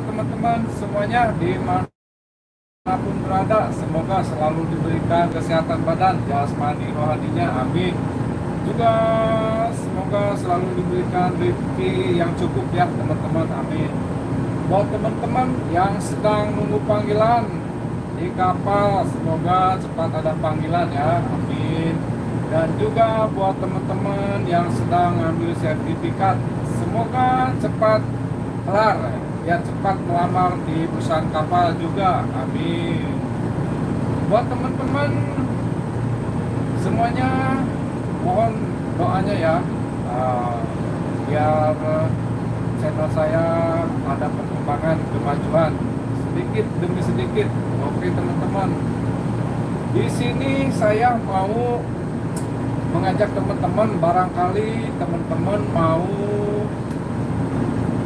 teman-teman. Semuanya di mana pun berada semoga selalu diberikan kesehatan badan jasmani rohaninya. Amin. Juga semoga selalu diberikan rezeki yang cukup ya teman-teman. Amin. Buat teman-teman yang sedang nunggu panggilan di kapal semoga cepat ada panggilan ya. Amin. Dan juga buat teman-teman yang sedang ambil sertifikat semoga cepat kelar biar cepat melamar di perusahaan kapal juga amin. Buat teman-teman semuanya mohon doanya ya. Uh, biar channel saya ada perkembangan kemajuan sedikit demi sedikit. Oke teman-teman. Di sini saya mau mengajak teman-teman barangkali teman-teman mau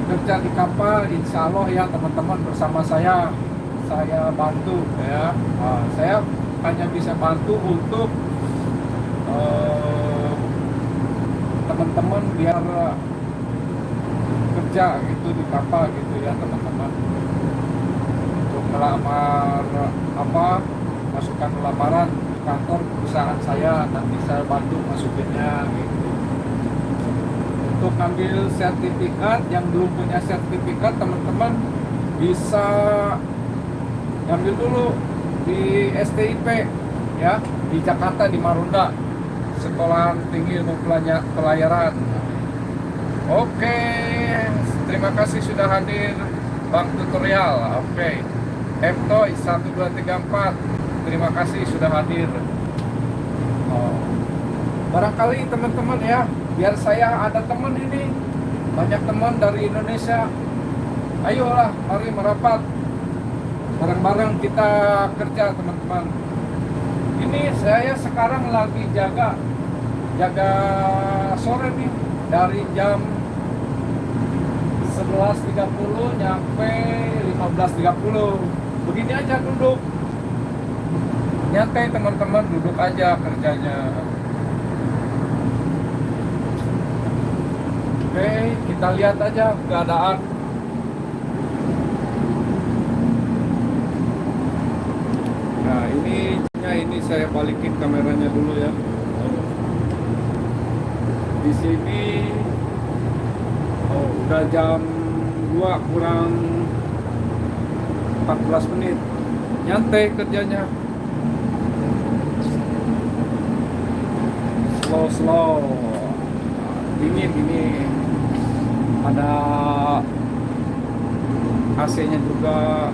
kerja di kapal insya Allah ya teman-teman bersama saya saya bantu ya. Nah, saya hanya bisa bantu untuk eh, teman-teman biar kerja gitu di kapal gitu ya teman-teman. Untuk melamar apa masukkan lamaran kantor perusahaan saya nanti saya bantu masukinnya gitu untuk ambil sertifikat yang belum punya sertifikat teman-teman bisa ambil dulu di STIP ya di Jakarta di Marunda Sekolah Tinggi Ilmu Pelayaran. Oke terima kasih sudah hadir Bang Tutorial. Oke Ftoy 1234 terima kasih sudah hadir. Barangkali teman-teman ya biar saya ada teman ini. Banyak teman dari Indonesia. Ayolah mari merapat. Bareng-bareng kita kerja teman-teman. Ini saya sekarang lagi jaga jaga sore nih dari jam 11.30 nyampe 15.30 begini aja duduk. Nyantai teman-teman duduk aja kerjanya Oke, kita lihat aja keadaan. Nah, ini ini saya balikin kameranya dulu ya. Di sini oh, udah jam 2 kurang 14 menit. Nyantai kerjanya. Slow slow. Dingin ini ada AC-nya juga.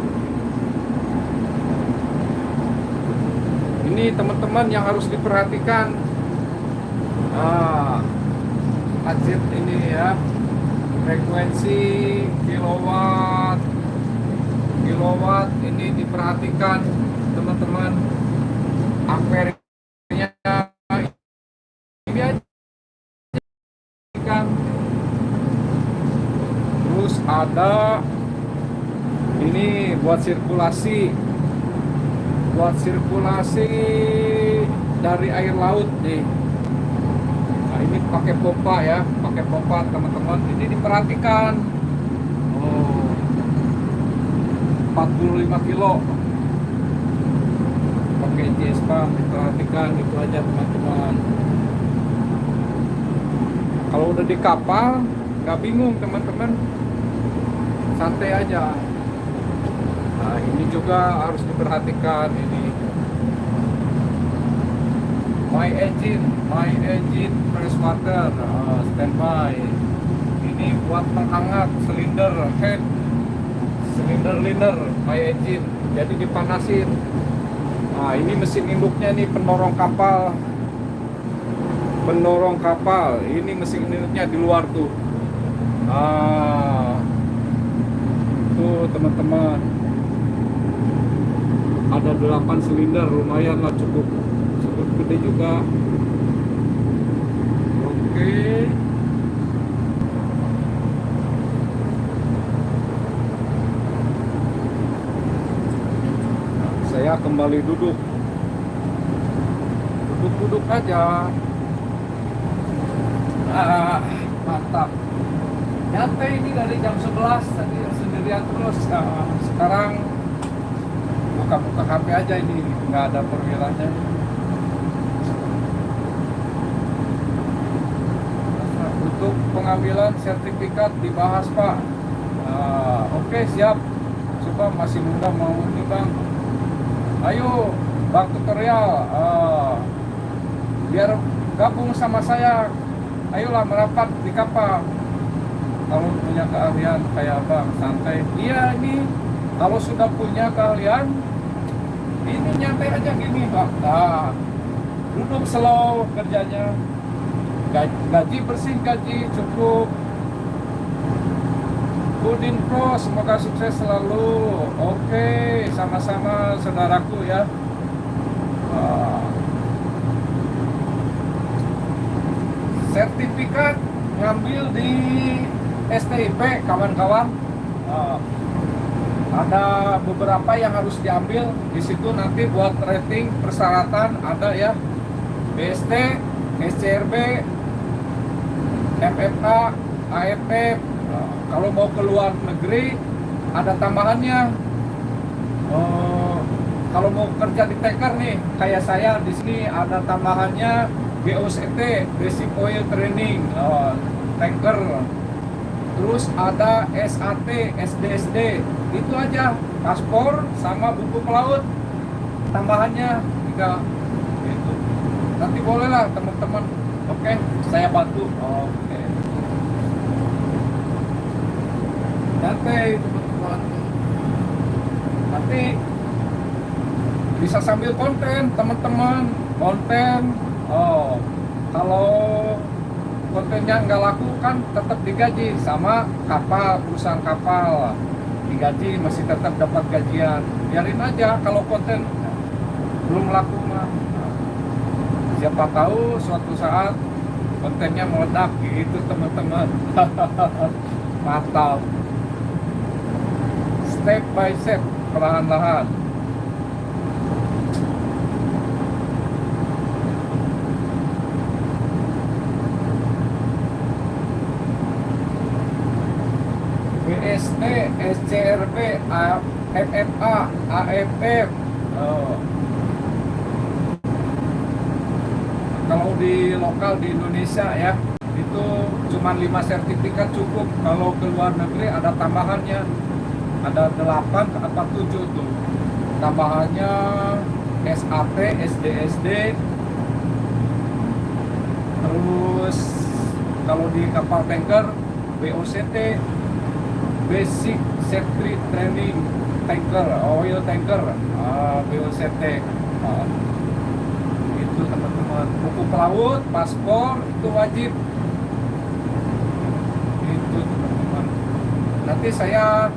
Ini teman-teman yang harus diperhatikan. Ah ajit ini ya. Frekuensi kilowatt. Kilowatt ini diperhatikan teman-teman ada ini buat sirkulasi buat sirkulasi dari air laut nih. Nah ini pakai pompa ya pakai pompa teman-teman. Ini diperhatikan. Oh. 45 kilo. Pakai JSPA diperhatikan. Itu aja teman-teman. Kalau udah di kapal nggak bingung teman-teman santai aja. Nah ini juga harus diperhatikan ini. My engine my engine fresh water uh, standby. Ini buat menghangat silinder head silinder liner my engine. Jadi dipanasin. Nah ini mesin induknya nih penorong kapal. Penorong kapal. Ini mesin induknya di luar tuh. Ah itu teman-teman. Ada 8 silinder lumayan lah cukup cukup gede juga. Oke. Saya kembali duduk. Duduk-duduk aja. Ah, mantap. Nyantai ini dari jam 11 tadi sendirian terus nah, sekarang buka-buka HP aja ini nggak ada perwilanya untuk pengambilan sertifikat dibahas Pak. Nah, oke okay, siap. Coba masih muda mau ini Bang. Ayo Bang tutorial. Uh, biar gabung sama saya. Ayolah merapat di kapal kalau punya keahlian kayak abang santai iya ini kalau sudah punya keahlian ini nyantai aja gini pak nah, duduk slow kerjanya. Gaji, gaji bersih gaji cukup. Budin Pro semoga sukses selalu. Oke sama-sama saudaraku ya. Sertifikat ngambil di STIP kawan-kawan. Uh, ada beberapa yang harus diambil. Di situ nanti buat rating persyaratan ada ya. BST, SCRB, FFA, AFF uh, kalau mau ke luar negeri ada tambahannya. Uh, kalau mau kerja di tanker nih kayak saya di sini ada tambahannya BOCT Basic Oil Training. Uh, tanker terus ada SAT SDSD itu aja. Paspor sama buku pelaut. Tambahannya tiga. Itu nanti bolehlah teman-teman. Oke saya bantu. Oke. Nanti teman-teman. Nanti bisa sambil konten teman-teman. Konten. Oh kalau kontennya nggak laku kan tetap digaji. Sama kapal perusahaan kapal. Digaji masih tetap dapat gajian. Biarin aja kalau konten belum laku mah. Siapa tahu suatu saat kontennya meledak gitu teman-teman. Mantap. Step by step perlahan-lahan BST, SCRB, FFA, AFF. Oh. Kalau di lokal di Indonesia ya itu cuma 5 sertifikat cukup. Kalau ke luar negeri ada tambahannya. Ada 8 apa 7 tuh. Tambahannya SAT, SDSD. Terus kalau di kapal tanker BOCT Basic Safety Training Tanker, Oil Tanker, uh, BOCT. Uh, itu teman-teman. Buku pelaut, paspor itu wajib. Itu teman-teman. Nanti saya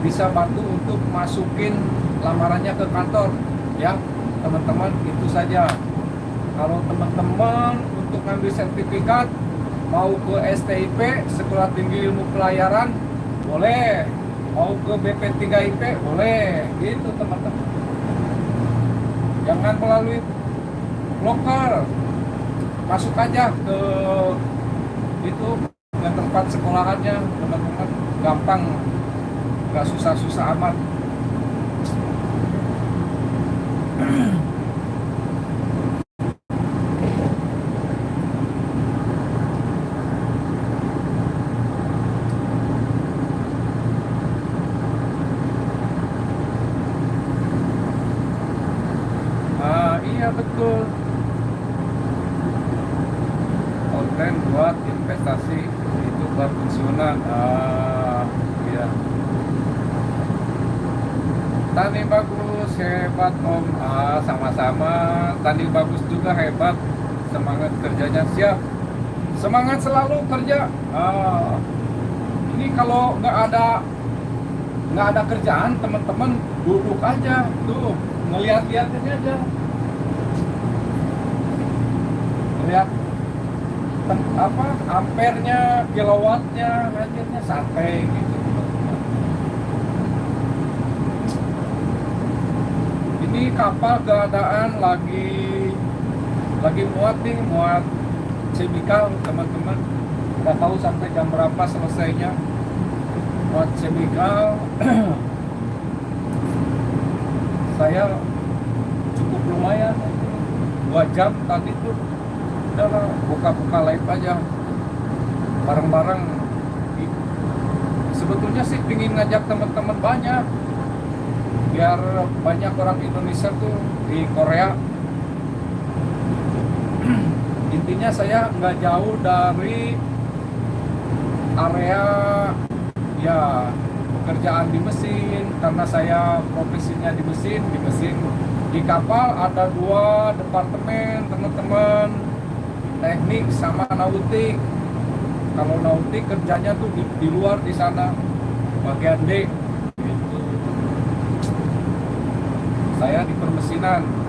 bisa bantu untuk masukin lamarannya ke kantor, ya teman-teman. Itu saja. Kalau teman-teman untuk ngambil sertifikat mau ke STIP Sekolah Tinggi Ilmu Pelayaran boleh. Mau ke BP3IP boleh. Gitu teman-teman. Jangan melalui lokal masuk aja ke itu ke tempat sekolahannya teman-teman. Gampang. Nggak susah-susah amat iya betul konten buat investasi itu buat pensiunan ah iya tani bagus hebat om ah sama-sama tani bagus juga hebat semangat kerjanya siap semangat selalu kerja. Ah ini kalau nggak ada nggak ada kerjaan teman-teman duduk aja tuh ngeliat-liatin aja. Lihat apa ampernya kilowattnya akhirnya santai gitu ini kapal keadaan lagi lagi muat nih muat semikal teman-teman. Nggak tahu sampai jam berapa selesainya. Buat chemical saya cukup lumayan. Dua jam tadi tuh udahlah buka-buka live aja. Bareng-bareng. Sebetulnya sih pingin ngajak teman-teman banyak. Biar banyak orang Indonesia tuh di Korea intinya saya nggak jauh dari area ya pekerjaan di mesin. Karena saya profesinya di mesin di mesin di kapal ada dua departemen teman-teman. Teknik sama nautik. Kalau nautik kerjanya tuh di, di luar di sana. Bagian D. Gitu. saya di permesinan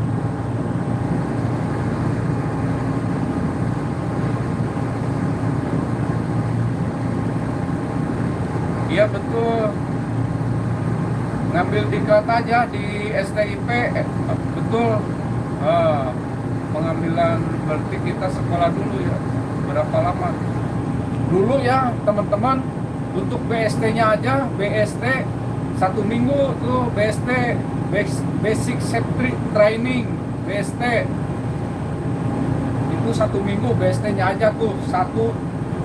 Iya betul. Ngambil diklat aja di STIP, eh, betul. Uh, pengambilan berarti kita sekolah dulu ya. Berapa lama? Dulu ya teman-teman untuk BST-nya aja, BST satu minggu tuh BST Basic Safety Training BST itu satu minggu BST-nya aja tuh satu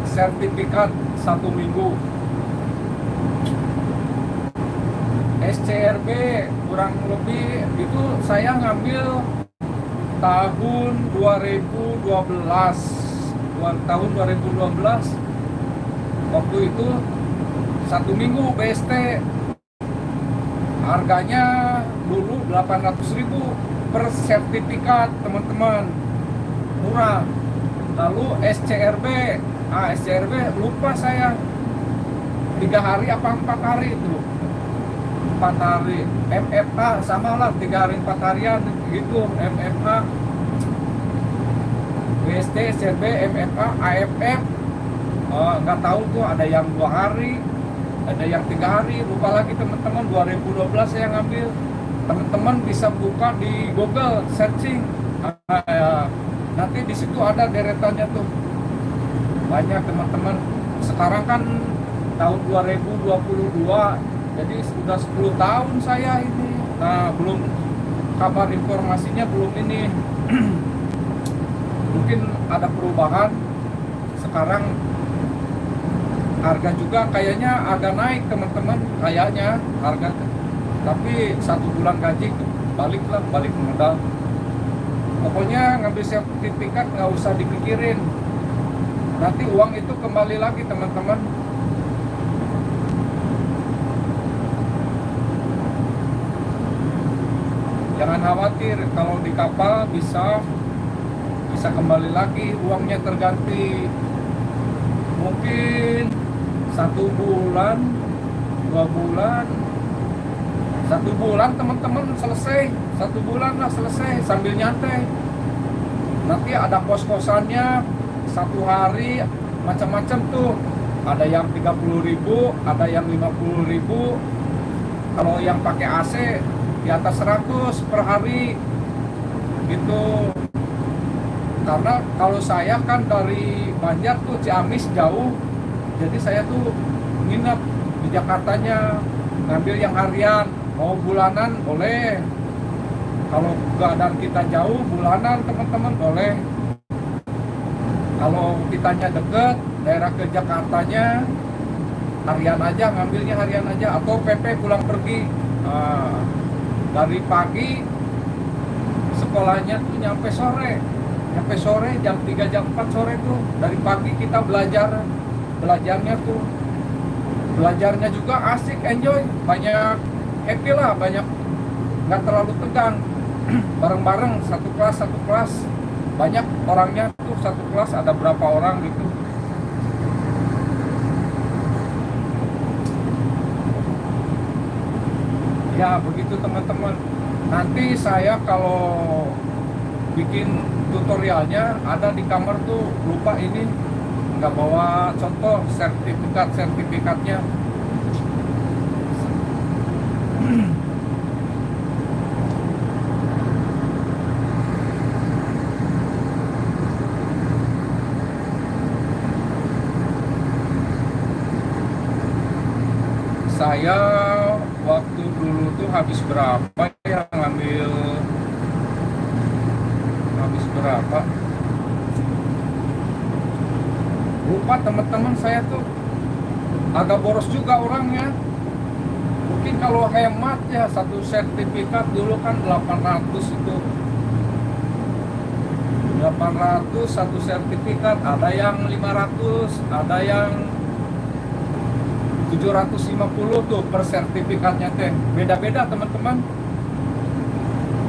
sertifikat satu minggu SCRB kurang lebih itu saya ngambil tahun 2012 tahun 2012 waktu itu satu minggu BST harganya dulu 800.000 per sertifikat teman-teman. Murah. Lalu SCRB ah SCRB lupa saya tiga hari apa empat hari itu? Empat hari. MFA sama lah tiga hari empat harian gitu. MFA BST SCRB MFA AFF oh, nggak tahu tuh ada yang dua hari ada yang tiga hari. Lupa lagi teman-teman 2012 saya ngambil. Teman-teman bisa buka di Google searching. Ah, ya. nanti di situ ada deretannya tuh. Banyak teman-teman. Sekarang kan tahun 2022 jadi sudah 10 tahun saya ini. Nah belum kabar informasinya belum ini. Mungkin ada perubahan. Sekarang harga juga kayaknya agak naik teman-teman kayaknya harga. Tapi satu bulan gaji baliklah balik modal. Pokoknya ngambil sertifikat nggak usah dipikirin. Nanti uang itu kembali lagi teman-teman jangan khawatir kalau di kapal bisa bisa kembali lagi uangnya terganti. Mungkin satu bulan dua bulan satu bulan teman-teman selesai satu bulan lah selesai sambil nyantai. Nanti ada kos-kosannya satu hari macam-macam tuh. Ada yang 30.000 ada yang 50.000 kalau yang pakai AC di atas 100 per hari gitu. Karena kalau saya kan dari Banjar tuh Ciamis jauh jadi saya tuh nginep di Jakartanya ngambil yang harian. Mau bulanan boleh. Kalau keadaan kita jauh bulanan teman-teman boleh. Kalau kitanya deket daerah ke Jakartanya harian aja ngambilnya harian aja. Atau PP pulang pergi. Nah, dari pagi sekolahnya tuh nyampe sore. Nyampe sore jam 3 jam 4 sore tuh. Dari pagi kita belajar. Belajarnya tuh belajarnya juga asik enjoy. Banyak happy lah banyak nggak terlalu tegang. Bareng-bareng satu kelas satu kelas. Banyak orangnya tuh satu kelas ada berapa orang gitu ya begitu teman-teman. Nanti saya kalau bikin tutorialnya ada di kamar tuh lupa ini. Nggak bawa contoh sertifikat sertifikatnya. Saya waktu dulu tuh habis berapa ya ngambil? Habis berapa? Lupa teman-teman saya tuh. Agak boros juga orangnya. Mungkin kalau hemat ya satu sertifikat dulu kan 800 itu. 800 satu sertifikat ada yang 500 ada yang 750 tuh per sertifikatnya teh. Beda-beda teman-teman.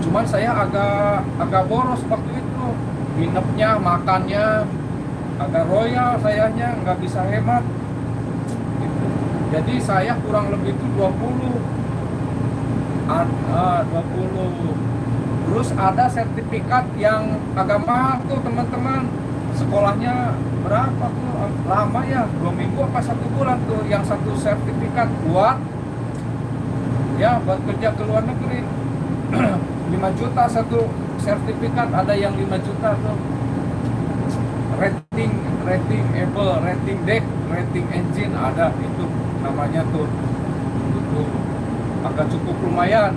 Cuman saya agak agak boros waktu itu. Nginepnya makannya agak royal sayanya nggak bisa hemat. Jadi saya kurang lebih itu 20 ada 20 terus ada sertifikat yang agak mahal tuh teman-teman sekolahnya berapa tuh? Lama ya dua minggu apa satu bulan tuh yang satu sertifikat buat ya buat kerja ke luar negeri. 5 juta satu sertifikat ada yang 5 juta tuh. Rating rating able rating deck rating engine ada itu namanya tuh. Itu agak cukup lumayan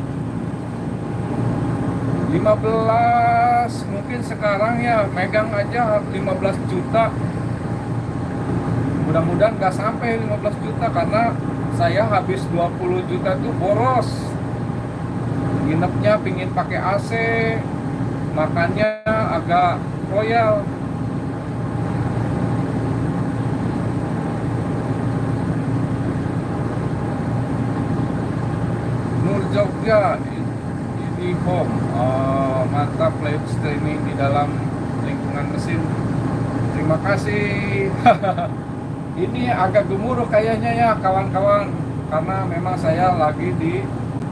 15 mungkin sekarang ya megang aja 15 juta. Mudah-mudahan nggak sampai 15 juta karena saya habis 20 juta itu boros. Nginepnya pingin pakai AC makannya agak royal. Nur Jogja home uh, mantap live streaming di dalam lingkungan mesin. Terima kasih. Ini agak gemuruh kayaknya ya kawan-kawan. Karena memang saya lagi di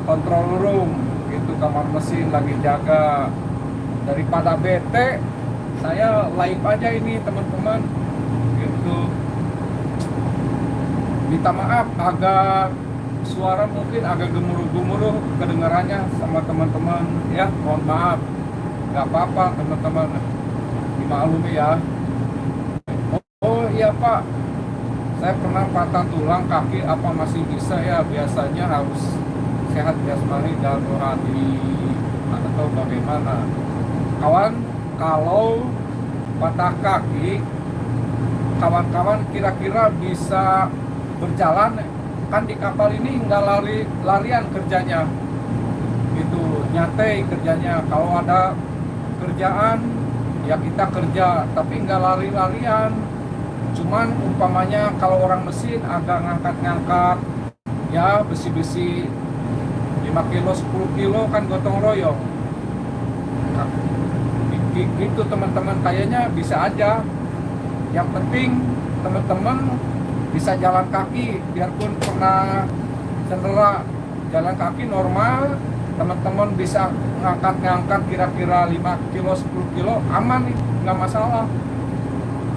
control room. Gitu kamar mesin lagi jaga. Daripada bete saya live aja ini teman-teman. Gitu. Minta maaf agak suara mungkin agak gemuruh-gemuruh kedengarannya sama teman-teman. Ya mohon maaf. Nggak apa-apa teman-teman. Dimaklumi ya. Oh, oh iya pak. Saya pernah patah tulang kaki apa masih bisa ya? Biasanya harus sehat jasmani dan rohani atau bagaimana? Kawan kalau patah kaki kawan-kawan kira-kira bisa berjalan kan di kapal ini nggak lari larian kerjanya. Itu nyatai kerjanya. Kalau ada kerjaan ya kita kerja. Tapi nggak lari-larian. Cuman umpamanya kalau orang mesin agak ngangkat-ngangkat ya besi-besi 5 kilo 10 kilo kan gotong royong. Nah, gitu teman-teman kayaknya bisa aja. Yang penting teman-teman bisa jalan kaki biarpun pernah cedera. Jalan kaki normal teman-teman bisa ngangkat-ngangkat kira-kira 5 kilo 10 kilo aman nih nggak masalah.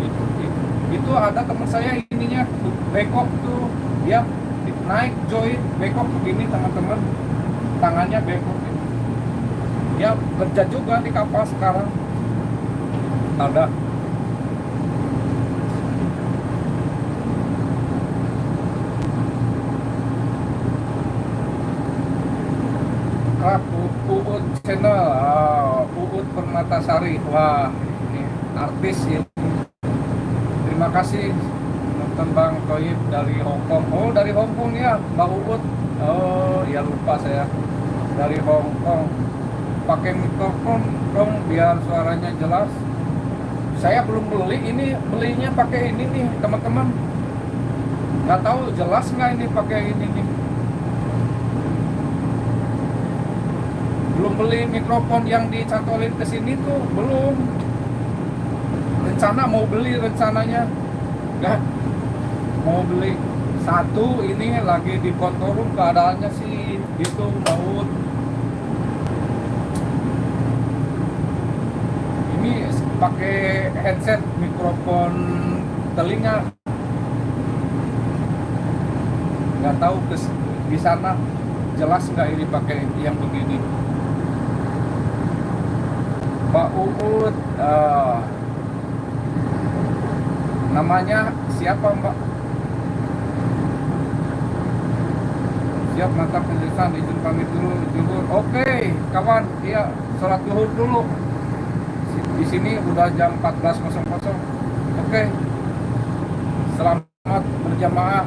Itu, itu, itu ada teman saya ininya bekok tuh. Dia naik join bekok begini teman-teman. Tangannya bekok dia kerja juga di kapal sekarang. Ada Uut channel oh, Uut Permatasari. Wah ini artis ini terima kasih nonton Bang Toib dari Hongkong oh dari Hongkong ya Mbak Uut oh ya lupa saya. Dari Hongkong pakai mikrofon dong biar suaranya jelas. Saya belum beli ini belinya pakai ini nih teman-teman. Nggak tahu jelas nggak ini pakai ini nih belum beli mikrofon yang dicantolin ke sini tuh belum. Rencana mau beli rencananya. Enggak mau beli satu ini lagi di kontorum keadaannya sih itu maut ini pakai headset mikrofon telinga. Nggak tahu ke di sana jelas nggak ini pakai yang begini Pak Uut uh, namanya siapa Mbak Siap mantap penjelasan izin pamit dulu. Oke, kawan, iya sholat zuhur dulu. Di sini udah jam 14.00. Oke. Selamat berjamaah.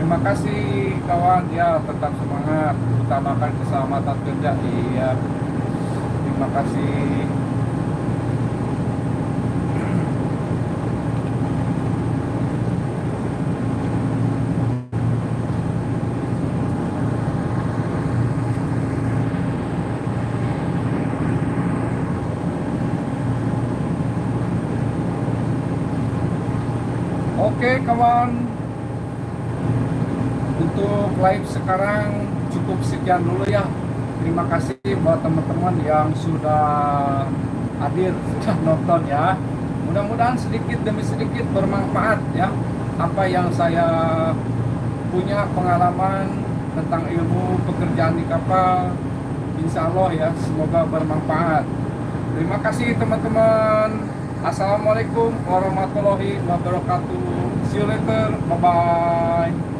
Terima kasih kawan. Ya tetap semangat. Utamakan keselamatan kerja. Iya. Terima kasih. Oke kawan Untuk live sekarang cukup sekian dulu ya Terima kasih buat teman-teman yang sudah hadir, sudah nonton ya Mudah-mudahan sedikit demi sedikit bermanfaat ya Apa yang saya punya pengalaman tentang ilmu pekerjaan di kapal Insya Allah ya semoga bermanfaat Terima kasih teman-teman Assalamualaikum warahmatullahi wabarakatuh. See you later. Bye bye.